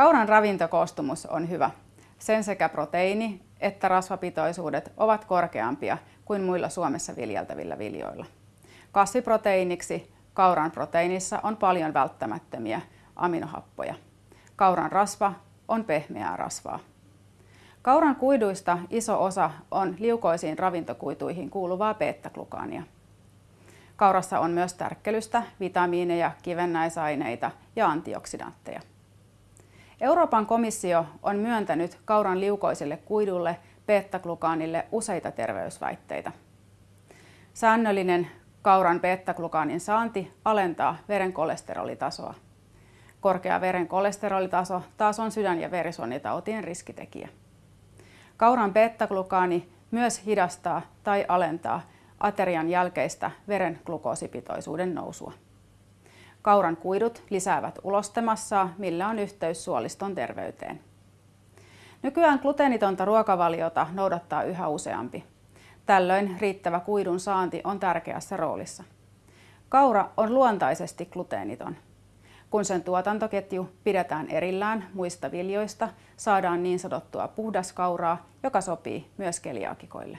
Kauran ravintokoostumus on hyvä. Sen sekä proteiini- että rasvapitoisuudet ovat korkeampia kuin muilla Suomessa viljeltävillä viljoilla. Kasviproteiiniksi kauran proteiinissa on paljon välttämättömiä aminohappoja. Kauran rasva on pehmeää rasvaa. Kauran kuiduista iso osa on liukoisiin ravintokuituihin kuuluvaa beta-glukaania. Kaurassa on myös tärkkelystä, vitamiineja, kivennäisaineita ja antioksidantteja. Euroopan komissio on myöntänyt kauran liukoisille kuidulle beta-glukaanille useita terveysväitteitä. Säännöllinen kauran beta-glukaanin saanti alentaa veren kolesterolitasoa. Korkea veren kolesterolitaso taas on sydän- ja verisuonitautien riskitekijä. Kauran beta-glukaani myös hidastaa tai alentaa aterian jälkeistä veren glukoosipitoisuuden nousua. Kauran kuidut lisäävät ulostemassaa, millä on yhteys suoliston terveyteen. Nykyään gluteenitonta ruokavaliota noudattaa yhä useampi. Tällöin riittävä kuidun saanti on tärkeässä roolissa. Kaura on luontaisesti gluteeniton. Kun sen tuotantoketju pidetään erillään muista viljoista, saadaan niin sanottua puhdaskauraa, joka sopii myös keliaakikoille.